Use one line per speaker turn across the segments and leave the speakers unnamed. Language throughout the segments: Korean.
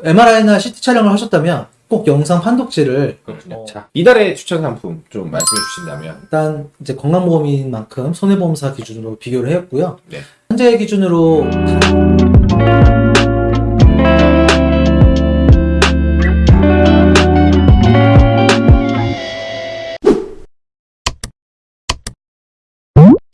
MRI나 CT 촬영을 하셨다면 꼭 영상 판독지를
그렇군요.
어.
자, 이달의 추천 상품 좀 말씀해 주신다면.
일단 이제 건강보험인 만큼 손해보험사 기준으로 비교를 해왔고요.
네.
현재 기준으로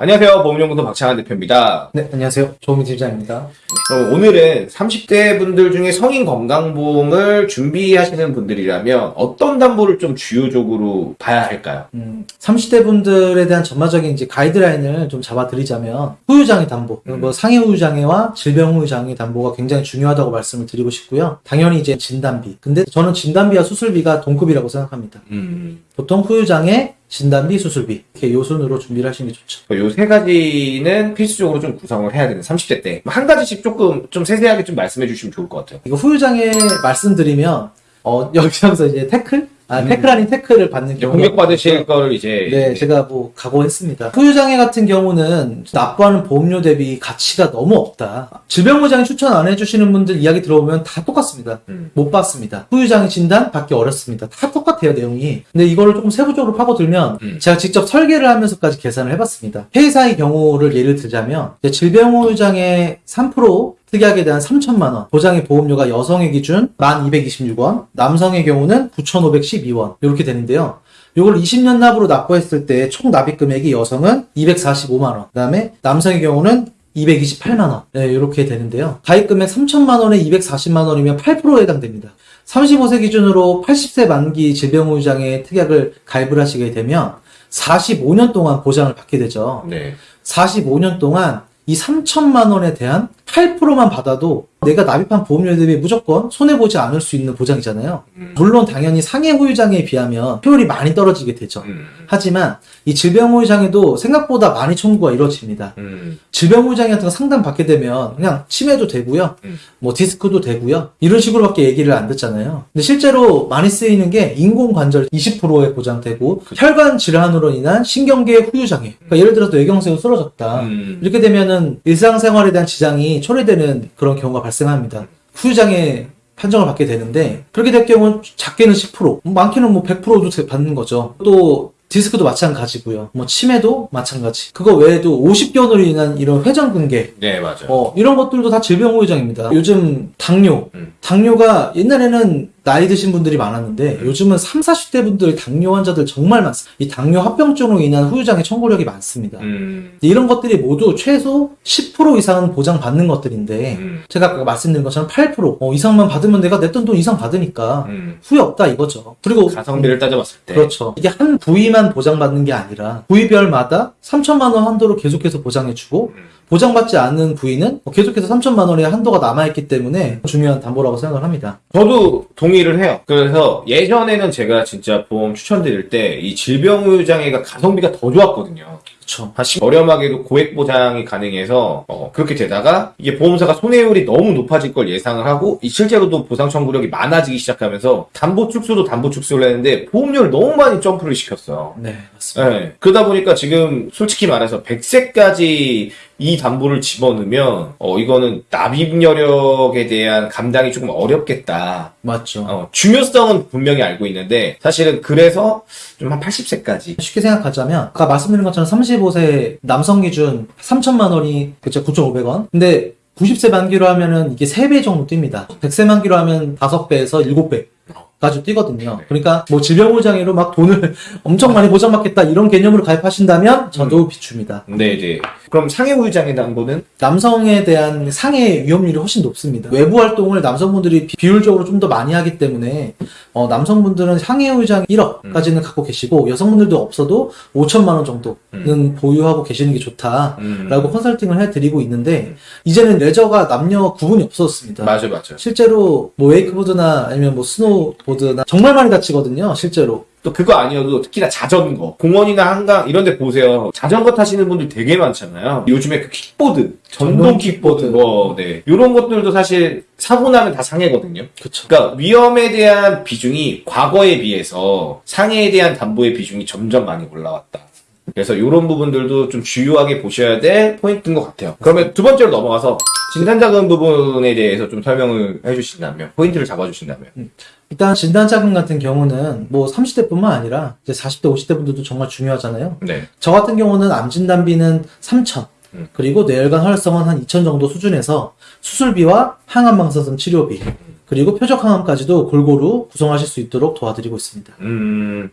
안녕하세요. 보험연구소 박창환 대표입니다.
네 안녕하세요 조민 팀장입니다.
그럼 오늘은 30대 분들 중에 성인 건강보험을 준비하시는 분들이라면 어떤 담보를 좀 주요적으로 봐야 할까요?
음, 30대 분들에 대한 전반적인 이제 가이드라인을 좀 잡아드리자면 후유장애 담보,
음.
뭐 상해 후유장애와 질병 후유장애 담보가 굉장히 중요하다고 말씀을 드리고 싶고요. 당연히 이제 진단비. 근데 저는 진단비와 수술비가 동급이라고 생각합니다.
음.
보통 후유장애, 진단비, 수술비 이렇게 요 순으로 준비를 하시는 게 좋죠.
요 세 가지는 필수적으로 좀 구성을 해야 되는 30대 때. 한 가지씩 조금 좀 세세하게 좀 말씀해 주시면 좋을 것 같아요.
이거 후유장애 말씀드리면 어, 여기서 이제 태클? 아,
음.
태클 아닌 태클을 받는 경우가
공격받으실 거를 이제.
네, 제가 뭐 각오했습니다. 후유장애 같은 경우는 납부하는 보험료 대비 가치가 너무 없다. 질병보장에 추천 안 해주시는 분들 이야기 들어보면 다 똑같습니다.
음.
못 받습니다. 후유장애 진단 받기 어렵습니다. 다 똑같아요, 내용이. 근데 이거를 조금 세부적으로 파고들면
음.
제가 직접 설계를 하면서까지 계산을 해봤습니다. 회사의 경우를 예를 들자면 질병후유장애 3% 특약에 대한 3천만 원, 보장의 보험료가 여성의 기준 1,226원, 남성의 경우는 9,512원 이렇게 되는데요. 요걸 20년 납으로 납부했을 때 총 납입 금액이 여성은 245만 원, 그 다음에 남성의 경우는 228만 원, 네, 이렇게 되는데요. 가입 금액 3천만 원에 240만 원이면 8%에 해당됩니다. 35세 기준으로 80세 만기 질병후유장애 특약을 가입을 하시게 되면 45년 동안 보장을 받게 되죠.
네.
45년 동안 이 3천만 원에 대한 8%만 받아도 내가 납입한 보험료 대비 무조건 손해보지 않을 수 있는 보장이잖아요.
음.
물론 당연히 상해 후유장애에 비하면 효율이 많이 떨어지게 되죠.
음.
하지만 이 질병 후유장애도 생각보다 많이 청구가 이루어집니다.
음.
질병 후유장애 같은 거 상담 받게 되면 그냥 치매도 되고요.
음.
뭐 디스크도 되고요. 이런 식으로밖에 얘기를 안 듣잖아요. 근데 실제로 많이 쓰이는 게 인공관절 20%에 보장되고 혈관 질환으로 인한 신경계 후유장애. 그러니까 예를 들어서 뇌경색으로 쓰러졌다.
음.
이렇게 되면은 일상생활에 대한 지장이 초래되는 그런 경우가 발생합니다. 후유장애 판정을 받게 되는데 그렇게 될 경우는 작게는 10%, 많게는 뭐 100%도 받는 거죠. 또 디스크도 마찬가지고요. 뭐 치매도 마찬가지. 그거 외에도 50견으로 인한 이런 회전 근개
네, 맞아요.
어, 이런 것들도 다 질병 후유장입니다. 요즘 당뇨,
음.
당뇨가 옛날에는 나이 드신 분들이 많았는데 요즘은 3, 40대 분들 당뇨 환자들 정말 많습니다. 이 당뇨 합병증으로 인한 후유장애 청구력이 많습니다.
음.
이런 것들이 모두 최소 10% 이상은 보장받는 것들인데
음.
제가 아까 말씀드린 것처럼 8% 어, 이상만 받으면 내가 냈던 돈 이상 받으니까
음.
후회 없다 이거죠. 그리고
가성비를 따져봤을 때.
그렇죠. 이게 한 부위만 보장받는 게 아니라 부위별마다 3천만 원 한도로 계속해서 보장해주고
음.
보장받지 않는 부위는 뭐 계속해서 3천만 원의 한도가 남아있기 때문에 중요한 담보라고 생각을 합니다.
저도 동의를 해요. 그래서 예전에는 제가 진짜 보험 추천드릴 때 이 질병후유장애가 가성비가 더 좋았거든요.
그렇죠.
다시 저렴하게도 고액 보장이 가능해서 어, 그렇게 되다가 이게 보험사가 손해율이 너무 높아질 걸 예상을 하고 이 실제로도 보상 청구력이 많아지기 시작하면서 담보 축소도 담보 축소를 했는데 보험료를 너무 많이 점프를 시켰어요.
네.
네. 그러다 보니까 지금 솔직히 말해서 100세까지 이 담보를 집어넣으면 어 이거는 납입 여력에 대한 감당이 조금 어렵겠다.
맞죠.
어, 중요성은 분명히 알고 있는데 사실은 그래서 좀 한 80세까지
쉽게 생각하자면 아까 말씀드린 것처럼 35세 남성 기준 3천만 원이 그쵸 9,500원. 근데 90세 만기로 하면은 이게 3배 정도 뜁니다. 100세 만기로 하면 5배에서 7배. 까지 뛰거든요.
네.
그러니까 뭐 질병보장으로 막 돈을 엄청 많이 보장받겠다 이런 개념으로 가입하신다면 저도 비춥니다.
근데 이제 그럼 상해 우유장애 담보는
남성에 대한 상해 위험률이 훨씬 높습니다. 외부 활동을 남성분들이 비- 비율적으로 좀 더 많이 하기 때문에 어, 남성분들은 상해 의장 1억까지는 갖고 계시고 여성분들도 없어도 5천만 원 정도는 보유하고 계시는 게 좋다라고
음.
컨설팅을 해드리고 있는데 이제는 레저가 남녀 구분이 없어졌습니다.
맞아 맞아
실제로 뭐 웨이크보드나 아니면 뭐 스노보드나 정말 많이 다치거든요. 실제로.
또 그거 아니어도 특히나 자전거 공원이나 한강 이런 데 보세요 자전거 타시는 분들 되게 많잖아요 요즘에 그 킥보드 전동 킥보드. 뭐 네. 이런 것들도 사실 사고 나면 다 상해거든요
그쵸.
그러니까 위험에 대한 비중이 과거에 비해서 상해에 대한 담보의 비중이 점점 많이 올라왔다 그래서 이런 부분들도 좀 주요하게 보셔야 될 포인트인 것 같아요. 그러면 두 번째로 넘어가서 진단자금 부분에 대해서 좀 설명을 해주신다면, 포인트를 잡아주신다면.
일단 진단자금 같은 경우는 뭐 30대뿐만 아니라 이제 40대, 50대 분들도 정말 중요하잖아요.
네.
저 같은 경우는 암 진단비는 3천
음.
그리고 뇌혈관 혈성은 한 2천 정도 수준에서 수술비와 항암 방사선 치료비 그리고 표적 항암까지도 골고루 구성하실 수 있도록 도와드리고 있습니다.
음,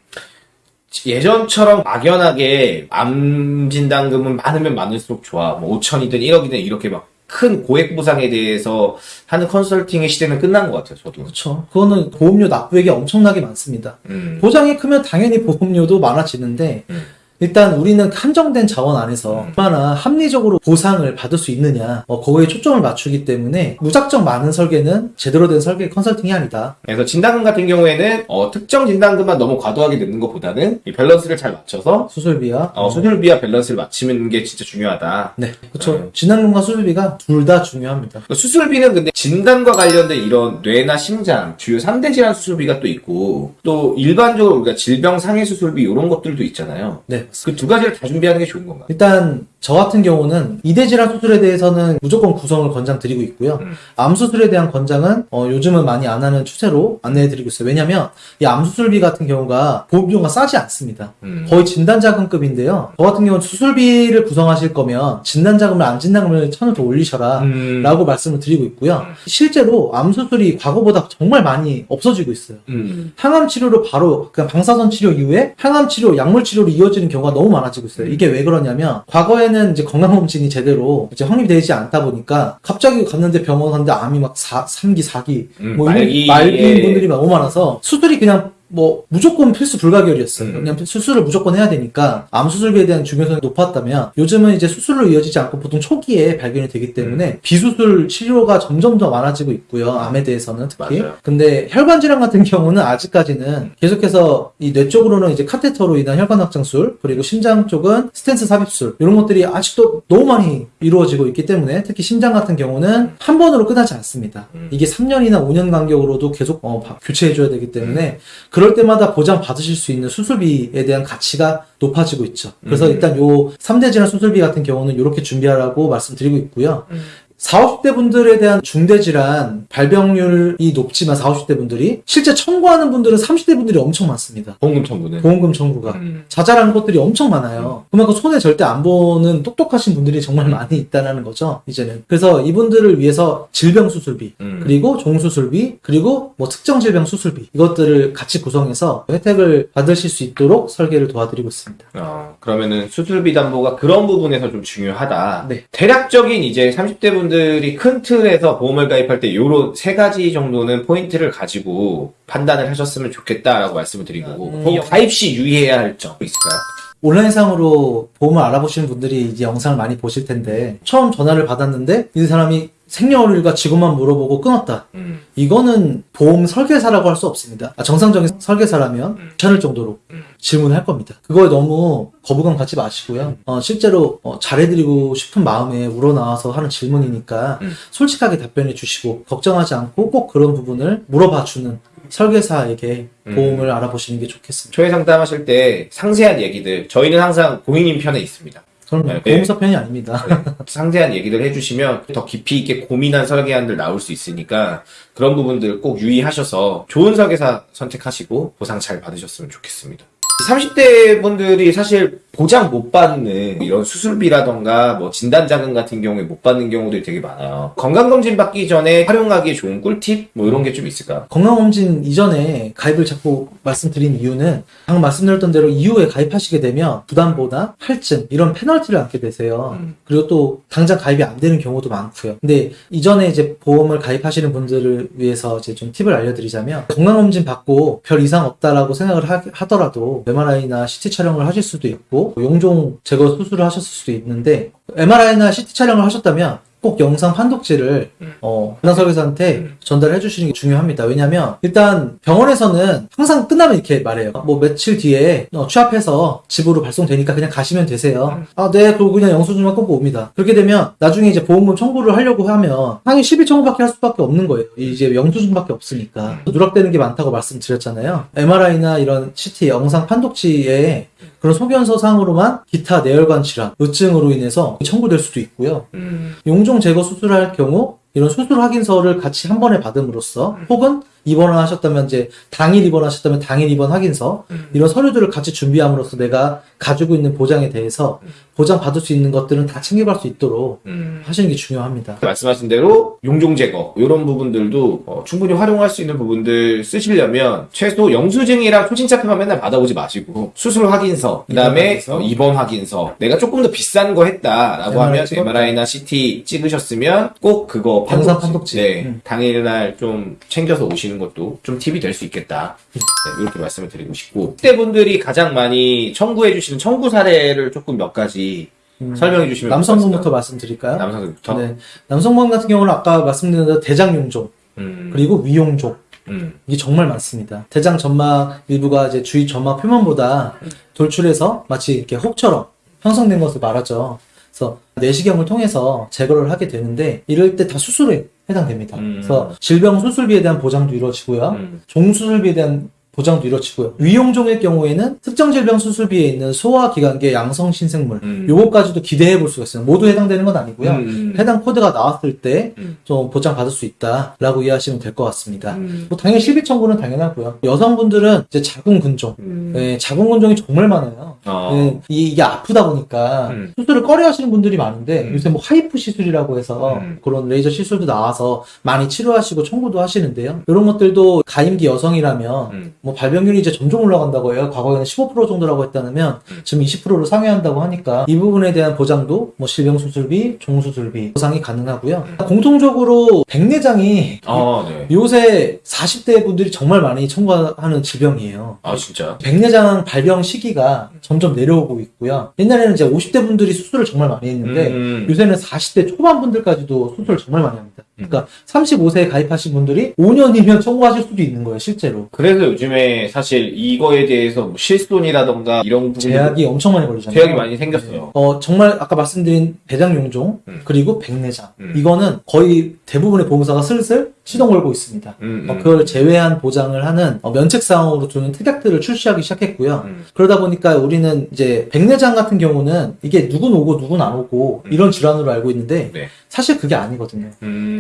예전처럼 막연하게 암 진단금은 많으면 많을수록 좋아. 뭐 5천이든 1억이든 이렇게 막 큰 고액 보상에 대해서 하는 컨설팅의 시대는 끝난 것 같아요, 저도.
그렇죠. 그거는 보험료 납부액이 엄청나게 많습니다.
음,
보장이 크면 당연히 보험료도 많아지는데
음.
일단 우리는 한정된 자원 안에서
음.
얼마나 합리적으로 보상을 받을 수 있느냐 어, 거기에 초점을 맞추기 때문에 무작정 많은 설계는 제대로 된 설계 컨설팅이 아니다.
그래서 진단금 같은 경우에는 어, 특정 진단금만 너무 과도하게 넣는 것보다는 이 밸런스를 잘 맞춰서
수술비와
어, 수술비와 밸런스를 맞추는 게 진짜 중요하다.
네, 그렇죠.
음.
진단금과 수술비가 둘 다 중요합니다.
수술비는 근데 진단과 관련된 이런 뇌나 심장, 주요 3대 질환 수술비가 또 있고, 또 일반적으로 우리가 질병 상해 수술비 이런 것들도 있잖아요.
네.
그 두 가지를 다 준비하는 게 좋은 건가요?
일단 저 같은 경우는 이대 질환 수술에 대해서는 무조건 구성을 권장 드리고 있고요.
음.
암 수술에 대한 권장은 어, 요즘은 많이 안 하는 추세로 안내해 드리고 있어요. 왜냐하면 이 암 수술비 같은 경우가 보험료가 싸지 않습니다.
음.
거의 진단자금급인데요. 저 같은 경우는 수술비를 구성하실 거면 진단자금을 암 진단금을 천을 더 올리셔라.
음.
라고 말씀을 드리고 있고요. 실제로 암 수술이 과거보다 정말 많이 없어지고 있어요.
음.
항암 치료로 바로 그냥 방사선 치료 이후에 항암 치료, 약물 치료로 이어지는 경우가 너무 많아지고 있어요. 이게 왜 그러냐면 과거에는 이제 건강검진이 제대로 이제 확립이 되지 않다 보니까 갑자기 갔는데 병원 갔는데 암이 막 4, 3기, 4기
음,
뭐 이런
말기에-
말기인 분들이 너무 많아서 수술이 그냥 뭐 무조건 필수 불가결이었어요.
음.
그냥 수술을 무조건 해야 되니까 암 수술비에 대한 중요성이 높았다면 요즘은 이제 수술로 이어지지 않고 보통 초기에 발견이 되기
음.
때문에 비수술 치료가 점점 더 많아지고 있고요. 암에 대해서는 특히.
맞아요.
근데 혈관 질환 같은 경우는 아직까지는 계속해서 이 뇌 쪽으로는 이제 카테터로 인한 혈관 확장술 그리고 심장 쪽은 스텐트 삽입술 이런 것들이 아직도 너무 많이 이루어지고 있기 때문에 특히 심장 같은 경우는 한 번으로 끝나지 않습니다.
음.
이게 3년이나 5년 간격으로도 계속 어, 바- 교체해줘야 되기 때문에 그럴 때마다 보장 받으실 수 있는 수술비에 대한 가치가 높아지고 있죠. 그래서
음.
일단 요 3대 질환 수술비 같은 경우는 이렇게 준비하라고 말씀드리고 있고요.
음.
40, 50대 분들에 대한 중대질환 발병률이 높지만 40, 50대 분들이 실제 청구하는 분들은 30대 분들이 엄청 많습니다.
보험금 청구는.
보험금 청구가.
음.
자잘한 것들이 엄청 많아요. 그만큼 손에 절대 안 보는 똑똑하신 분들이 정말 많이 있다는 거죠, 이제는. 그래서 이분들을 위해서 질병 수술비,
음.
그리고 종수술비, 그리고 뭐 특정 질병 수술비, 이것들을 같이 구성해서 혜택을 받으실 수 있도록 설계를 도와드리고 있습니다.
어, 그러면은 수술비 담보가 그런 부분에서 좀 중요하다.
네.
대략적인 이제 30대 분 들이 큰 틀에서 보험을 가입할 때 요런 세 가지 정도는 포인트를 가지고 판단을 하셨으면 좋겠다라고 말씀을 드리고
음.
보험 가입 시 유의해야 할 점 있을까요?
온라인상으로 보험을 알아보시는 분들이 이제 영상을 많이 보실 텐데 처음 전화를 받았는데 이 사람이 생년월일과 직업만 물어보고 끊었다.
음.
이거는 보험 설계사라고 할 수 없습니다. 아, 정상적인 설계사라면 괜찮을 정도로 질문을 할 겁니다. 그거에 너무 거부감 갖지 마시고요. 어, 실제로 어, 잘해드리고 싶은 마음에 우러나와서 하는 질문이니까
음.
솔직하게 답변해 주시고 걱정하지 않고 꼭 그런 부분을 물어봐 주는 설계사에게
음.
보험을 알아보시는 게 좋겠습니다.
초회 상담하실 때 상세한 얘기들 저희는 항상 고객님 편에 있습니다.
그럼
네,
보험사 편이 아닙니다.
상세한 얘기들 해주시면 더 깊이 있게 고민한 설계안들 나올 수 있으니까 그런 부분들 꼭 유의하셔서 좋은 설계사 선택하시고 보상 잘 받으셨으면 좋겠습니다. 30대 분들이 사실 보장 못 받는 이런 수술비라던가 뭐 진단자금 같은 경우에 못 받는 경우들이 되게 많아요. 건강검진 받기 전에 활용하기에 좋은 꿀팁? 뭐 이런 게 좀 있을까요?
건강검진 이전에 가입을 자꾸 말씀드린 이유는 방금 말씀드렸던 대로 이후에 가입하시게 되면 부담보다 할증 이런 페널티를 안게 되세요.
음.
그리고 또 당장 가입이 안 되는 경우도 많고요. 근데 이전에 이제 보험을 가입하시는 분들을 위해서 이제 좀 팁을 알려드리자면 건강검진 받고 별 이상 없다라고 생각을 하, 하더라도 MRI나 CT 촬영을 하실 수도 있고 용종 제거 수술을 하셨을 수도 있는데 MRI나 CT 촬영을 하셨다면 꼭 영상 판독지를
음.
어, 부당 설계사한테
음.
전달해 주시는 게 중요합니다. 왜냐면 일단 병원에서는 항상 끝나면 이렇게 말해요. 뭐 며칠 뒤에 어, 취합해서 집으로 발송되니까 그냥 가시면 되세요.
음.
아, 네. 그리고 그냥 영수증만 끊고 옵니다. 그렇게 되면 나중에 이제 보험금 청구를 하려고 하면 상위 10일 청구밖에 할 수밖에 없는 거예요. 이제 영수증밖에 없으니까. 누락되는 게 많다고 말씀드렸잖아요. MRI나 이런 CT 영상 판독지에 그런 소견서상으로만 기타 내혈관 질환, 의증으로 인해서 청구될 수도 있고요.
음.
용종 제거 수술할 경우 이런 수술 확인서를 같이 한 번에 받음으로써 혹은 입원하셨다면 이제 당일 입원하셨다면 당일 입원 확인서
음.
이런 서류들을 같이 준비함으로써 내가 가지고 있는 보장에 대해서 보장 받을 수 있는 것들은 다 챙겨갈 수 있도록
음.
하시는 게 중요합니다.
말씀하신 대로 용종 제거 이런 부분들도 어, 충분히 활용할 수 있는 부분들 쓰시려면 최소 영수증이랑 초진차표만 맨날 받아오지 마시고 수술 확인서 그다음에
입원 확인서.
어, 입원 확인서 내가 조금 더 비싼 거 했다라고
MRI
하면
찍었다.
MRI나 CT 찍으셨으면 꼭 그거 판독지,
판독지.
네,
음.
당일날 좀 챙겨서 오시는 것도 좀 팁이 될 수 있겠다 네, 이렇게 말씀을 드리고 싶고 그때 분들이 가장 많이 청구해 주시는 청구 사례를 조금 몇 가지
음.
설명해 주시면
남성분부터 말씀드릴까요?
남성부터
네. 남성분 같은 경우는 아까 말씀드린 대로 대장 용종
음,
그리고 위용종
음,
이게 정말 많습니다. 대장 점막 일부가 이제 주위 점막 표면보다 돌출해서 마치 이렇게 혹처럼 형성된 것을 말하죠. 그래서 내시경을 통해서 제거를 하게 되는데 이럴 때 다 수술에 해당됩니다.
음.
그래서 질병 수술비에 대한 보장도 이루어지고요.
음.
종수술비에 대한 보장도 이루어지고요. 위용종의 경우에는 특정 질병 수술비에 있는 소화기관계 양성 신생물
음.
요거까지도 기대해 볼 수가 있어요. 모두 해당되는 건 아니고요.
음.
해당 코드가 나왔을 때
음.
좀 보장 받을 수 있다라고 이해하시면 될 것 같습니다.
음.
뭐 당연히 실비 청구는 당연하고요. 여성분들은 이제 자궁근종,
음.
네, 자궁근종이 정말 많아요.
어.
네, 이, 이게 아프다 보니까
음.
수술을 꺼려하시는 분들이 많은데
음.
요새 뭐 HIFU 시술이라고 해서
음.
그런 레이저 시술도 나와서 많이 치료하시고 청구도 하시는데요. 이런 것들도 가임기 여성이라면
음.
뭐 발병률이 이제 점점 올라간다고 해요. 과거에는 15% 정도라고 했다면
음.
지금 20%를 상회한다고 하니까 이 부분에 대한 보장도 뭐 질병 수술비, 종수술비 보상이 가능하고요.
음.
공통적으로 백내장이
아, 네.
요새 40대 분들이 정말 많이 청구하는 질병이에요.
아, 진짜.
백내장 발병 시기가 점점 내려오고 있고요. 옛날에는 이제 50대 분들이 수술을 정말 많이 했는데
음.
요새는 40대 초반 분들까지도 수술을 정말 많이 합니다.
음.
그러니까 35세에 가입하신 분들이 5년이면 청구하실 수도 있는 거예요, 실제로.
그래서 요즘에 사실 이거에 대해서 뭐 실손이라던가 이런 부분
제약이 엄청 많이 걸리잖아요.
제약이 많이 생겼어요.
어, 정말 아까 말씀드린 대장 용종
음.
그리고 백내장
음.
이거는 거의 대부분의 보험사가 슬슬 시동 걸고 있습니다.
음,
어,
음.
그걸 제외한 보장을 하는 어, 면책 사항으로 두는 특약들을 출시하기 시작했고요.
음.
그러다 보니까 우리는 이제 백내장 같은 경우는 이게 누군 오고 누군 안 오고
음.
이런 질환으로 알고 있는데
네.
사실 그게 아니거든요.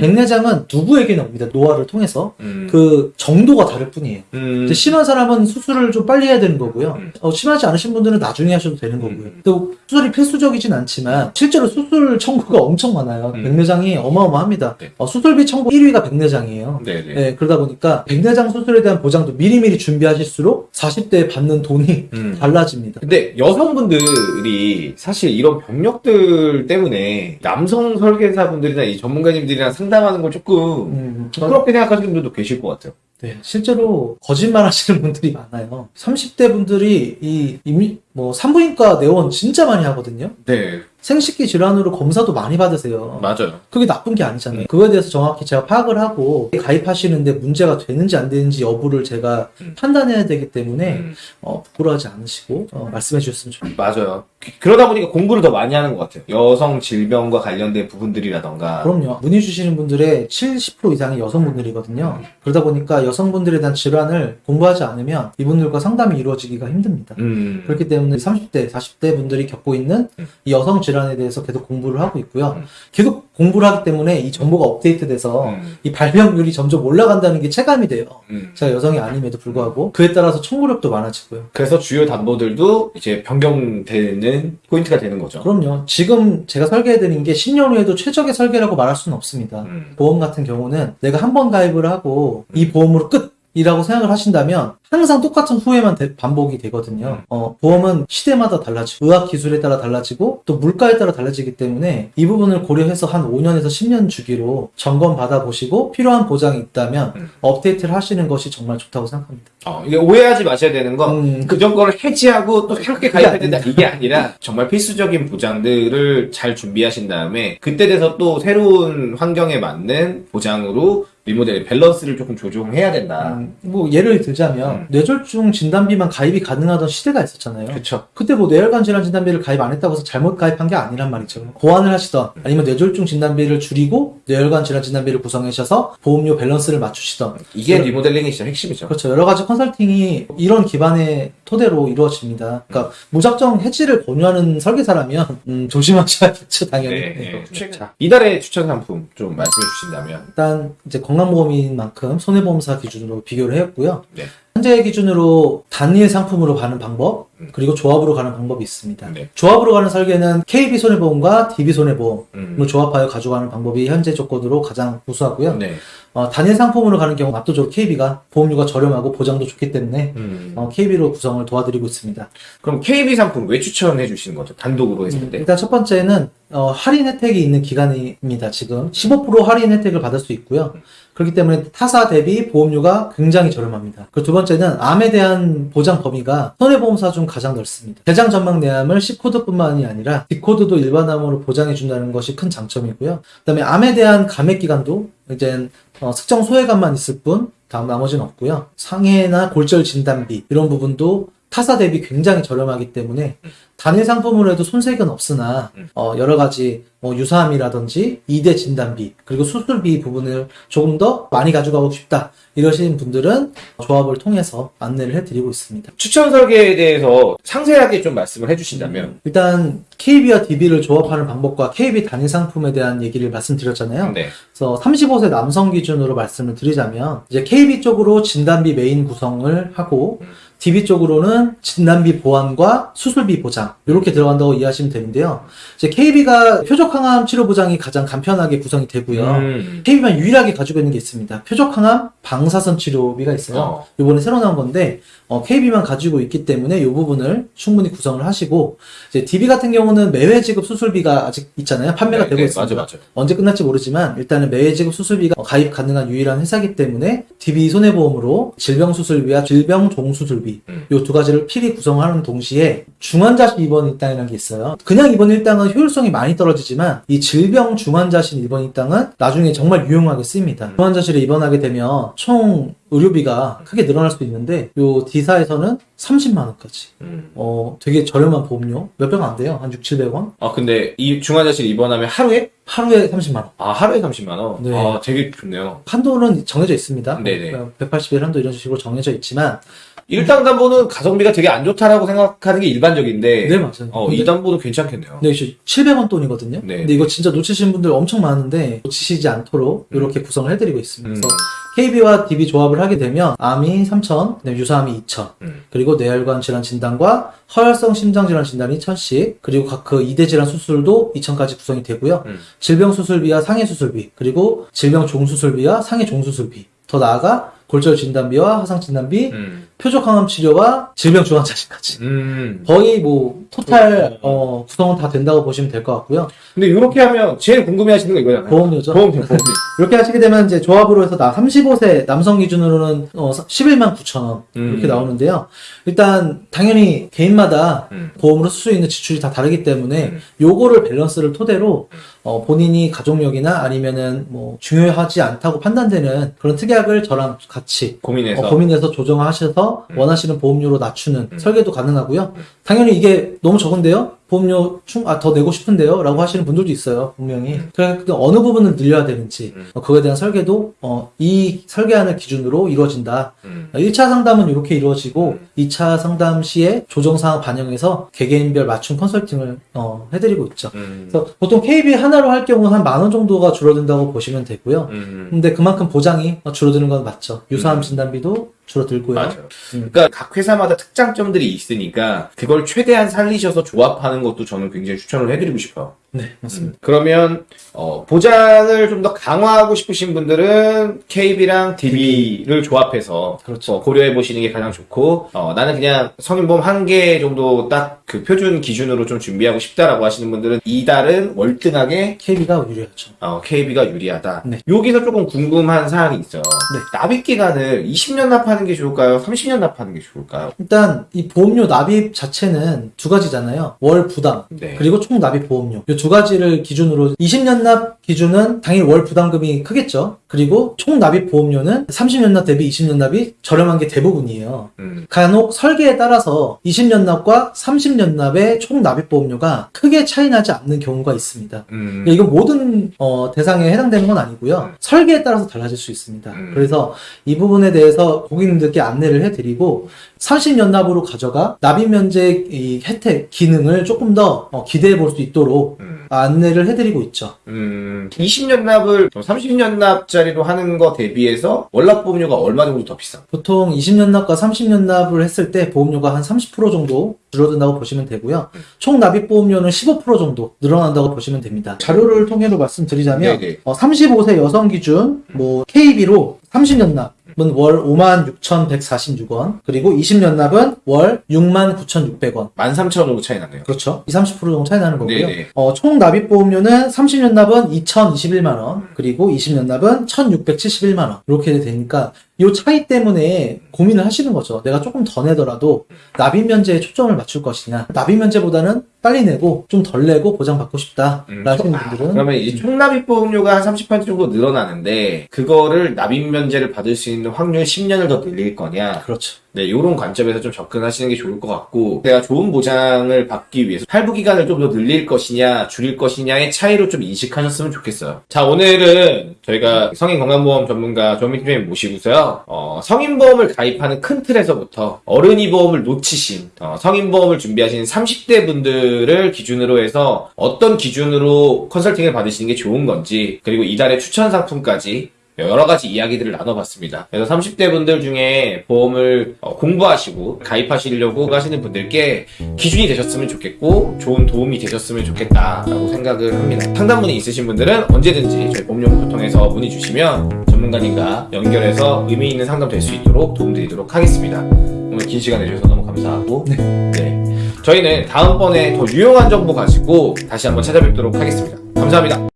음.
백내장은 누구에게나 옵니다. 노화를 통해서
음.
그 정도가 다를 뿐이에요.
음.
심한 사람은 수술을 좀 빨리 해야 되는 거고요.
음.
어, 심하지 않으신 분들은 나중에 하셔도 되는 거고요.
음.
또 수술이 필수적이진 않지만 실제로 수술 청구가 엄청 많아요.
음.
백내장이 어마어마합니다.
네.
어, 수술비 청구 1위가 백내장이에요.
네 네.
네, 그러다 보니까 백내장 수술에 대한 보장도 미리미리 준비하실수록 40대에 받는 돈이
음.
달라집니다.
근데 여성분들이 사실 이런 병력들 때문에 남성 설계사분들이나 이 전문가님들이랑 상담 하는 걸 조금
음,
부끄럽게 생각하시는 분들도 계실 것 같아요.
네, 실제로 거짓말 하시는 분들이 많아요. 30대 분들이 이 이미 뭐 산부인과 내원 진짜 많이 하거든요.
네,
생식기 질환으로 검사도 많이 받으세요.
맞아요.
그게 나쁜 게 아니잖아요.
음.
그거에 대해서 정확히 제가 파악을 하고 가입하시는데 문제가 되는지 안 되는지 여부를 제가
음.
판단해야 되기 때문에
음.
어, 부끄러워하지 않으시고 어, 말씀해 주셨으면 좋겠습니다.
맞아요. 그- 그러다 보니까 공부를 더 많이 하는 것 같아요. 여성 질병과 관련된 부분들이라던가.
그럼요. 문의 주시는 분들의 70% 이상이 여성분들이거든요. 그러다 보니까 여성분들에 대한 질환을 공부하지 않으면 이분들과 상담이 이루어지기가 힘듭니다.
음.
그렇기 때문에 30대, 40대 분들이 겪고 있는
음.
이 여성 질환 에 대해서 계속 공부를 하고 있고요.
음.
계속 공부를 하기 때문에 이 정보가 업데이트돼서
음.
이 발병률이 점점 올라간다는 게 체감이 돼요.
음.
제가 여성이 아님에도 불구하고 그에 따라서 청구력도 많아지고요.
그래서 주요 담보들도 이제 변경되는 포인트가 되는 거죠.
그럼요. 지금 제가 설계해드린 게 10년 후에도 최적의 설계라고 말할 수는 없습니다.
음.
보험 같은 경우는 내가 한 번 가입을 하고 이 보험으로 끝 이라고 생각을 하신다면 항상 똑같은 후회만 대- 반복이 되거든요. 어, 보험은 시대마다 달라지고 의학 기술에 따라 달라지고 또 물가에 따라 달라지기 때문에 이 부분을 고려해서 한 5년에서 10년 주기로 점검 받아보시고 필요한 보장이 있다면
음.
업데이트를 하시는 것이 정말 좋다고 생각합니다.
어, 이게 오해하지 마셔야 되는 건
음,
그전 거를 해지하고 또 새롭게
그게
가입해야 된다 이게 아니라 정말 필수적인 보장들을 잘 준비하신 다음에 그때 돼서 또 새로운 환경에 맞는 보장으로 리모델링 밸런스를 조금 조정해야 된다.
음, 뭐 예를 들자면
음.
뇌졸중 진단비만 가입이 가능하던 시대가 있었잖아요.
그쵸.
그때 뭐 뇌혈관 질환 진단비를 가입 안 했다고 해서 잘못 가입한 게 아니란 말이죠. 보완을 하시던 아니면 뇌졸중 진단비를 줄이고 뇌혈관 질환 진단비를 구성하셔서 보험료 밸런스를 맞추시던
이게
그래-
리모델링의 진짜 핵심이죠.
그렇죠. 여러 가지 컨설팅이 이런 기반의 토대로 이루어집니다. 그러니까 무작정 해지를 권유하는 설계사라면 음, 조심하셔야겠죠, 당연히.
네, 네.
네.
자, 이달의 추천 상품 좀 말씀해 주신다면.
일단 이제 건 강보험인 만큼 손해보험사 기준으로 비교를 해왔고요.
네.
현재 기준으로 단일 상품으로 가는 방법
음.
그리고 조합으로 가는 방법이 있습니다.
네.
조합으로 가는 설계는 KB 손해보험과 DB 손해보험을
음.
조합하여 가져가는 방법이 현재 조건으로 가장 우수하고요.
네.
어, 단일 상품으로 가는 경우 압도적으로 KB가 보험료가 저렴하고 보장도 좋기 때문에
음.
어, KB로 구성을 도와드리고 있습니다.
그럼 KB 상품 왜 추천해 주시는 거죠? 단독으로 했을 때.
일단 첫 번째는 어, 할인 혜택이 있는 기간입니다. 지금 15% 할인 혜택을 받을 수 있고요. 그렇기 때문에 타사 대비 보험료가 굉장히 저렴합니다. 그리고 두 번째는 암에 대한 보장 범위가 손해보험사 중 가장 넓습니다. 대장 전망 내암을 C코드뿐만이 아니라 D코드도 일반암으로 보장해 준다는 것이 큰 장점이고요. 그 다음에 암에 대한 감액 기간도 이제 어, 특정 소외감만 있을 뿐 다음 나머지는 없고요. 상해나 골절 진단비 이런 부분도 타사 대비 굉장히 저렴하기 때문에 단일 상품으로 해도 손색은 없으나
음.
어, 여러 가지 뭐 유사암이라든지 이대 진단비 그리고 수술비 부분을 조금 더 많이 가져가고 싶다 이러신 분들은 조합을 통해서 안내를 해드리고 있습니다.
추천 설계에 대해서 상세하게 좀 말씀을 해주신다면.
일단 KB와 DB를 조합하는 방법과 KB 단일 상품에 대한 얘기를 말씀드렸잖아요.
네.
그래서 35세 남성 기준으로 말씀을 드리자면 이제 KB 쪽으로 진단비 메인 구성을 하고
음.
DB 쪽으로는 진단비 보완과 수술비 보장 이렇게 들어간다고 이해하시면 되는데요. 이제 KB가 표적항암 치료 보장이 가장 간편하게 구성이 되고요.
음.
KB만 유일하게 가지고 있는 게 있습니다. 표적항암 방사선 치료비가 있어요.
어.
이번에 새로 나온 건데 KB만 가지고 있기 때문에 이 부분을 충분히 구성을 하시고 이제 DB 같은 경우는 매회 지급 수술비가 아직 있잖아요. 판매가
네,
되고
네,
있습니다.
맞아, 맞아.
언제 끝날지 모르지만 일단은 매회 지급 수술비가 가입 가능한 유일한 회사이기 때문에 DB 손해보험으로 질병 수술비와 질병 종수술비
음.
이두 가지를 필히 구성하는 동시에 중환자실 입원 일당이라는 게 있어요. 그냥 입원 일당은 효율성이 많이 떨어지지만 이 질병 중환자실 입원 일당은 나중에 정말 유용하게 쓰입니다. 중환자실에 입원하게 되면 총 의료비가 크게 늘어날 수 있는데 요 D사에서는 30만 원까지.
음.
어, 되게 저렴한 보험료. 몇 병 안 돼요. 한 6, 700원.
아, 근데 이 중환자실 입원하면 하루에?
하루에 30만 원.
아, 하루에 30만원?
네.
아, 되게 좋네요.
한도는 정해져 있습니다.
네네.
180일 한도 이런 식으로 정해져 있지만
일당 담보는 가성비가 되게 안 좋다라고 생각하는 게 일반적인데.
네, 맞아요.
어,
근데-
이 담보는 괜찮겠네요.
네, 700원 돈이거든요.
네.
근데 이거 진짜 놓치신 분들 엄청 많은데 놓치시지 않도록 이렇게 구성을 해드리고 있습니다.
음.
KB와 DB 조합을 하게 되면 암이 3,000, 그다음에 유사암이 2,000,
음.
그리고 뇌혈관 질환 진단과 허혈성 심장 질환 진단이 1,000씩, 그리고 각그 이대 질환 수술도 2,000까지 구성이 되고요.
음.
질병 수술비와 상해 수술비, 그리고 질병 종수술비와 상해 종수술비, 더 나아가 골절 진단비와 화상 진단비,
음.
표적 항암 치료와 질병 중환자실까지.
음.
거의 뭐 토탈 어, 구성은 다 된다고 보시면 될 것 같고요.
근데 이렇게 하면 제일 궁금해 하시는 거 이거잖아요.
보험료죠.
보험료, 보험료.
이렇게 하시게 되면 이제 조합으로 해서 나 35세 남성 기준으로는 어, 11만 9천 원 이렇게
음.
나오는데요. 일단 당연히 개인마다
음.
보험으로 쓸 수 있는 지출이 다 다르기 때문에
음.
요거를 밸런스를 토대로 어, 본인이 가족력이나 아니면은 뭐 중요하지 않다고 판단되는 그런 특약을 저랑 같이
고민해서.
어, 고민해서 조정하셔서
음.
원하시는 보험료로 낮추는
음.
설계도 가능하고요. 당연히 이게 너무 적은데요? 보험료 충, 아, 더 내고 싶은데요? 라고 하시는 분들도 있어요, 분명히. 그래서 그 어느 부분을 늘려야 되는지,
음.
어, 그거에 대한 설계도, 어, 이 설계안을 기준으로 이루어진다.
음.
1차 상담은 이렇게 이루어지고,
음.
2차 상담 시에 조정사항 반영해서 개개인별 맞춤 컨설팅을, 어, 해드리고 있죠.
음.
그래서 보통 KB 하나로 할 경우 한만 원 정도가 줄어든다고 보시면 되고요.
음.
근데 그만큼 보장이 줄어드는 건 맞죠. 유사암
음.
진단비도 줄어들고요.
맞아요.
음.
그러니까 각 회사마다 특장점들이 있으니까 그걸 최대한 살리셔서 조합하는 것도 저는 굉장히 추천을 해드리고 싶어요.
네, 맞습니다.
그러면 어, 보장을 좀 더 강화하고 싶으신 분들은 KB랑 DB를 조합해서
그렇죠.
어, 고려해 보시는 게 가장 좋고 어, 나는 그냥 성인보험 한 개 정도 딱 그 표준 기준으로 좀 준비하고 싶다라고 하시는 분들은 이달은 월등하게
KB가 유리하죠.
어, KB가 유리하다.
네.
여기서 조금 궁금한 사항이 있어요.
네.
납입 기간을 20년 납하는 게 좋을까요? 30년 납하는 게 좋을까요?
일단 이 보험료 납입 자체는 두 가지잖아요. 월 부담
네.
그리고 총 납입 보험료 이두 가지를 기준으로 20년 납 기준은 당연히 월 부담금이 크겠죠. 그리고 총 납입 보험료는 30년 납 대비 20년 납이 저렴한 게 대부분이에요.
음,
간혹 설계에 따라서 20년 납과 30년 납의 총 납입 보험료가 크게 차이 나지 않는 경우가 있습니다.
음,
근데 이건 모든 어, 대상에 해당되는 건 아니고요. 설계에 따라서 달라질 수 있습니다.
음.
그래서 이 부분에 대해서 고객님들께 안내를 해드리고 30년 납으로 가져가 납입 면제 이 혜택 기능을 조금 더 어, 기대해 볼 수 있도록
음.
안내를 해드리고 있죠.
음, 20년 납을 30년 납짜리로 하는 거 대비해서 월납 보험료가 얼마 정도 더 비싸?
보통 20년 납과 30년 납을 했을 때 보험료가 한 30% 정도 줄어든다고 보시면 되고요. 총 납입 보험료는 15% 정도 늘어난다고 보시면 됩니다. 자료를 통해로 말씀드리자면
네네.
어, 35세 여성 기준 뭐 KB로 30년 납은 월 56,146원 그리고 20년 납은 월 69,600원
13,000원 차이 나네요.
그렇죠. 20, 30% 정도 차이 나는 거고요.
네네.
어, 총 납입 보험료는 30년 납은 2,021만 원, 그리고 20년 납은 1,671만 원. 이렇게 되니까 이 차이 때문에 고민을 하시는 거죠. 내가 조금 더 내더라도 납입 면제에 초점을 맞출 것이냐. 납입 면제보다는 빨리 내고 좀 덜 내고 보장받고 싶다.
음,
라시는
아,
분들은
그러면 이제 총 납입 보험료가 한 30% 정도 늘어나는데 그거를 납입 면제를 받을 수 있는 확률 10년을 더 늘릴 거냐?
그렇죠.
네, 이런 관점에서 좀 접근하시는 게 좋을 것 같고, 내가 좋은 보장을 받기 위해서 할부 기간을 좀 더 늘릴 것이냐, 줄일 것이냐의 차이로 좀 인식하셨으면 좋겠어요. 자, 오늘은 저희가 성인 건강보험 전문가 조민팀님 모시고서요, 어, 성인보험을 가입하는 큰 틀에서부터 어른이 보험을 놓치신, 어, 성인보험을 준비하신 30대 분들을 기준으로 해서 어떤 기준으로 컨설팅을 받으시는 게 좋은 건지, 그리고 이달의 추천 상품까지 여러 가지 이야기들을 나눠봤습니다. 그래서 30대 분들 중에 보험을 어, 공부하시고 가입하시려고 하시는 분들께 기준이 되셨으면 좋겠고 좋은 도움이 되셨으면 좋겠다라고 생각을 합니다. 상담문이 있으신 분들은 언제든지 저희 보험연구소 통해서 문의 주시면 전문가님과 연결해서 의미 있는 상담 될 수 있도록 도움드리도록 하겠습니다. 오늘 긴 시간 내주셔서 너무 감사하고 네. 저희는 다음번에 더 유용한 정보 가지고 다시 한번 찾아뵙도록 하겠습니다. 감사합니다.